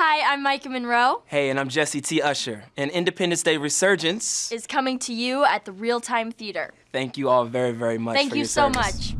Hi, I'm Maika Monroe. Hey, and I'm Jessie T. Usher. And Independence Day Resurgence is coming to you at the Real Time Theater. Thank you all very, very much. Thank you so service. much.